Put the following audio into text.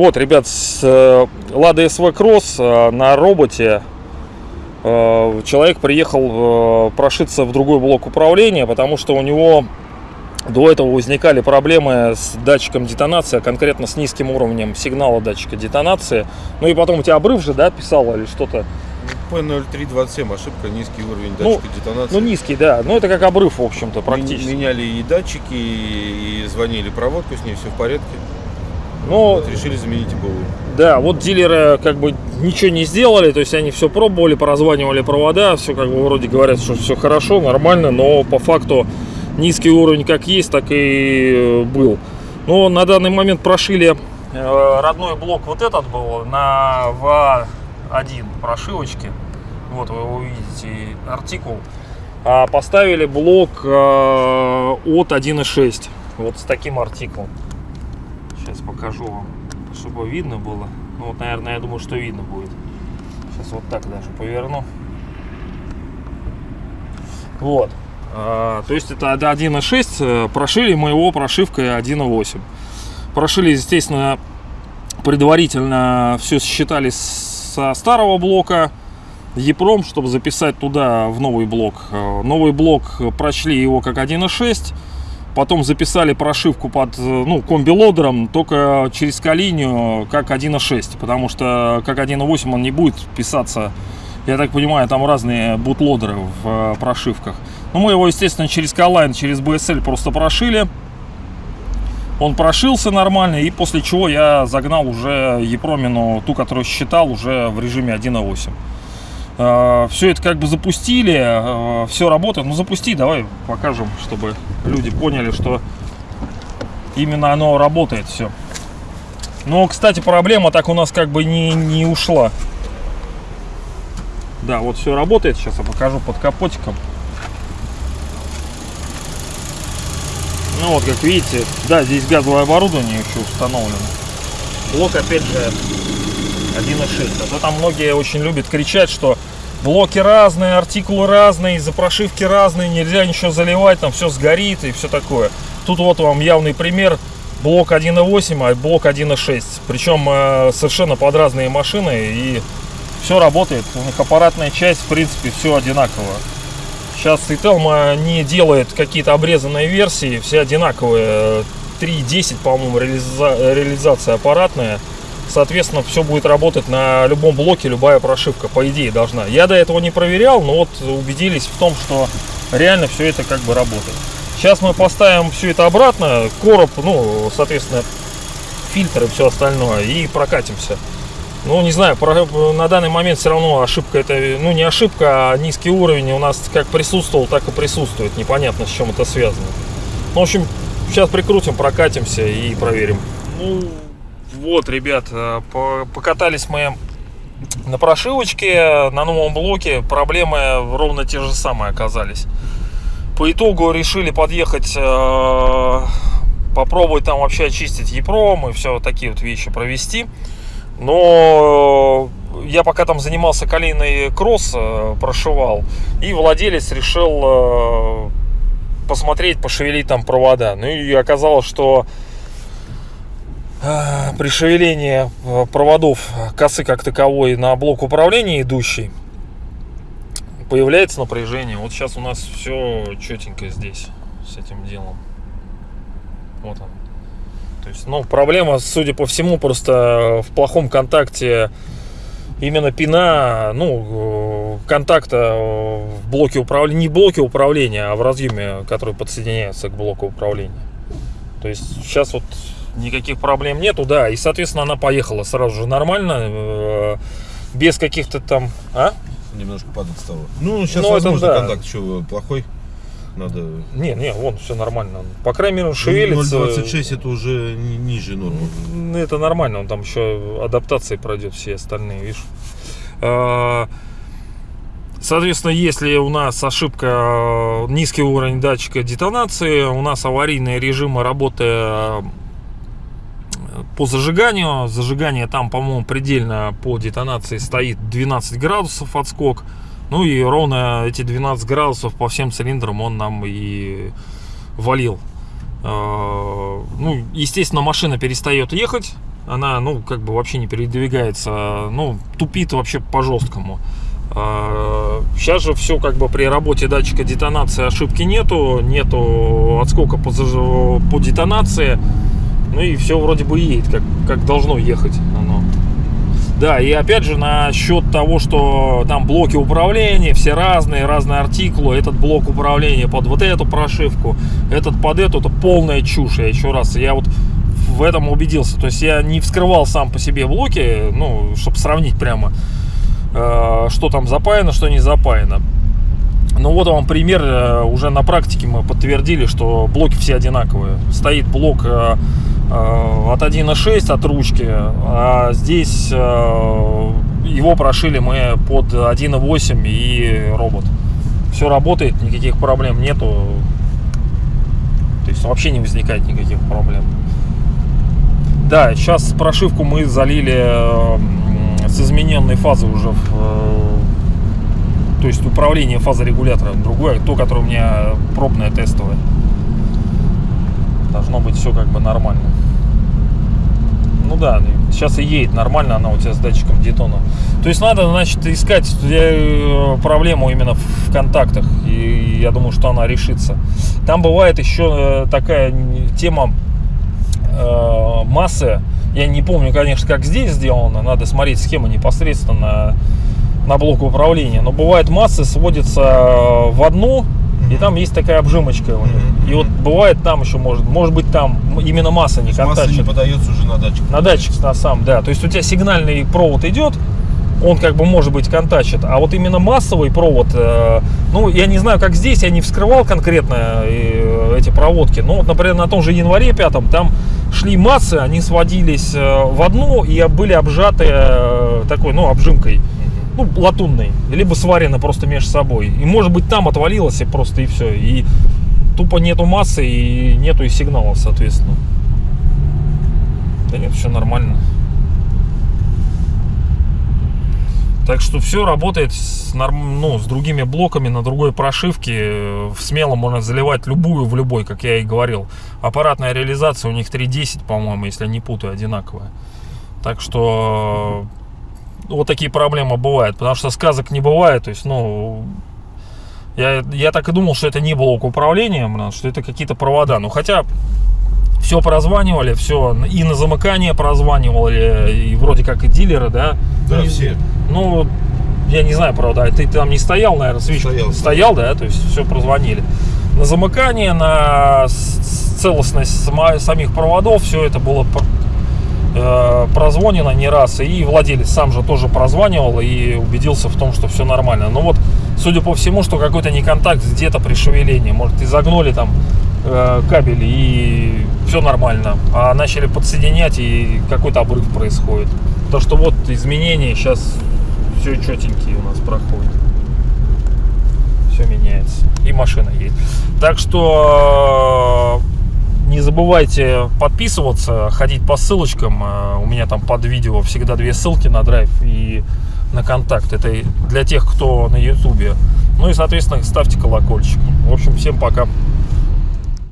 Вот, ребят, с э, Lada SV Cross э, на роботе э, человек приехал э, прошиться в другой блок управления, потому что у него до этого возникали проблемы с датчиком детонации, а конкретно с низким уровнем сигнала датчика детонации. Ну и потом у тебя обрыв же, да, писал или что-то? P0327, ошибка, низкий уровень Ну, датчика детонации. Ну низкий, да. Ну это как обрыв, в общем-то, практически. Меняли и датчики, и звонили проводку, с ней все в порядке. Но Вот решили заменить и БУ. Да, вот дилеры как бы ничего не сделали, то есть они все пробовали, поразванивали провода, все как бы вроде говорят, что все хорошо, нормально, но по факту низкий уровень как есть, так и э, был. Но на данный момент прошили э, родной блок вот этот был на ВА1 прошивочке. Вот вы увидите артикул. А поставили блок э, от 1.6. Вот с таким артиклом. Сейчас покажу вам, чтобы видно было. Ну вот, наверное, я думаю, что видно будет. Сейчас вот так даже поверну. Вот. А, то есть это 1.6. э, Прошили мы его прошивкой 1.8. Прошили, естественно, предварительно все считали со старого блока. EPROM, чтобы записать туда в новый блок. Э, Новый блок прочли его как 1.6. Потом записали прошивку под э, ну, комби-лодером только через колинию как 1.6, потому что как 1.8 он не будет писаться, я так понимаю, там разные бутлодеры в э, прошивках. Ну, мы его, естественно, через Колайн, через BSL просто прошили. Он прошился нормально, и после чего я загнал уже Епромину, ту, которую считал, уже в режиме 1.8. Все это как бы запустили, все работает. Ну запусти, давай покажем, чтобы люди поняли, что именно оно работает все. Но, кстати, проблема так у нас как бы не, не ушла. Да, вот все работает. Сейчас я покажу под капотиком. Ну вот, как видите, да, здесь газовое оборудование еще установлено. Блок, опять же, 1.6. А то там многие очень любят кричать, что блоки разные, артикулы разные, из-за прошивки разные, нельзя ничего заливать, там все сгорит и все такое. Тут вот вам явный пример. Блок 1.8, а блок 1.6. Причем э, совершенно под разные машины и все работает. У них аппаратная часть, в принципе, все одинаково. Сейчас Ителма не делает какие-то обрезанные версии, все одинаковые. 3.10, по-моему, реализа- реализация аппаратная. Соответственно, все будет работать на любом блоке, любая прошивка, по идее, должна. Я до этого не проверял, но вот убедились в том, что реально все это как бы работает. Сейчас мы поставим все это обратно, короб, ну, соответственно, фильтры и все остальное, и прокатимся. Ну, не знаю, на данный момент все равно ошибка это, ну, не ошибка, а низкий уровень у нас как присутствовал, так и присутствует. Непонятно, с чем это связано. Ну, в общем, сейчас прикрутим, прокатимся и проверим. Ну, вот, ребят, э, по- покатались мы на прошивочке, на новом блоке. Проблемы ровно те же самые оказались. По итогу решили подъехать, э, попробовать там вообще очистить EPROM и все такие вот вещи провести. Но я пока там занимался колейный кросс, э, прошивал, и владелец решил э, посмотреть, пошевелить там провода. Ну и оказалось, что э, при шевелении проводов косы как таковой на блок управления идущий появляется напряжение. Вот сейчас у нас все четенько здесь с этим делом. Вот он. То есть, ну, проблема, судя по всему, просто в плохом контакте именно пина, ну, э, контакта э, в блоке управления, не в блоке управления, а в разъеме, который подсоединяется к блоку управления. То есть сейчас вот никаких проблем нету, да, и, соответственно, она поехала сразу же нормально, э, без каких-то там, а? Немножко падать стало. Ну, сейчас Ну, это возможно да. контакт еще плохой. Надо... Не, не, вон, все нормально. По крайней мере, он шевелится. 0,26 это уже ни- ниже нормы. Это нормально, он там еще адаптации пройдет все остальные, видишь. А, Соответственно, если у нас ошибка низкий уровень датчика детонации, у нас аварийные режимы работы э, по зажиганию. Зажигание там, по-моему, предельно по детонации стоит 12 градусов отскок. Ну и ровно эти 12 градусов по всем цилиндрам он нам и валил. Э, Ну, естественно, машина перестает ехать. Она, ну, как бы вообще не передвигается. Ну, тупит вообще по-жесткому. Сейчас же все как бы при работе датчика детонации ошибки нету. Нету отскока по, по детонации. Ну и все вроде бы едет, как, как должно ехать. Да, и опять же насчет того, что там блоки управления, все разные, разные артикулы. Этот блок управления под вот эту прошивку, этот под эту, это полная чушь. Я еще раз, я вот в этом убедился. То есть я не вскрывал сам по себе блоки, ну, чтобы сравнить прямо, э, что там запаяно, что не запаяно. Ну вот вам пример, э, уже на практике мы подтвердили, что блоки все одинаковые. Стоит блок э, э, от 1.6 от ручки, а здесь его прошили мы под 1.8 и робот. Все работает, никаких проблем нету. То есть вообще не возникает никаких проблем. Да, сейчас прошивку мы залили с измененной фазы уже в то есть управление фазорегулятором другое, то, которое у меня пробное тестовое. Должно быть все как бы нормально. Ну да, сейчас и едет нормально она у тебя с датчиком детона. То есть надо, значит, искать э, проблему именно в контактах. И я думаю, что она решится. Там бывает еще э, такая тема э, массы. Я не помню, конечно, как здесь сделано. Надо смотреть схему непосредственно на блок управления. Но бывает массы сводятся в одну, и там есть такая обжимочка у них. И вот бывает там еще может, может быть там именно масса не Масса не подается уже на датчик. На датчик на сам, да. То есть у тебя сигнальный провод идет, он как бы может быть контачит, а вот именно массовый провод, э, ну я не знаю, как здесь, я не вскрывал конкретно э, эти проводки, но вот, например, на том же январе пятом там шли массы, они сводились э, в одну и были обжаты э, такой, ну обжимкой, ну латунной, либо сварены просто между собой. И может быть там отвалилось и просто и все, и тупо нету массы и нету и сигналов, соответственно. Да нет, все нормально. Так что все работает с, норм- ну, с другими блоками на другой прошивке. Смело можно заливать любую в любой, как я и говорил. Аппаратная реализация у них 3.10, по-моему, если не путаю, одинаковая. Так что вот такие проблемы бывают. Потому что сказок не бывает. То есть, ну, я, я так и думал, что это не блок управления, что это какие-то провода. Ну, хотя все прозванивали, все и на замыкание прозванивали, и вроде как и дилеры, да. Да, Ну, все. Ну, я не знаю, правда, ты там не стоял, наверное, свич Стоял. стоял, да, то есть все прозвонили. На замыкание, на целостность сама- самих проводов, все это было э, прозвонено не раз, и владелец сам же тоже прозванивал и убедился в том, что все нормально. Но вот, судя по всему, что какой-то неконтакт где-то при шевелении, может, изогнули там э, кабель и все нормально, а начали подсоединять и какой-то обрыв происходит. То, что вот изменения сейчас все четенькие у нас проходят. Все меняется. И машина едет. Так что не забывайте подписываться, ходить по ссылочкам. Э, У меня там под видео всегда две ссылки на драйв и на контакт. Это для тех, кто на ютубе. Ну и, соответственно, ставьте колокольчик. В общем, всем пока.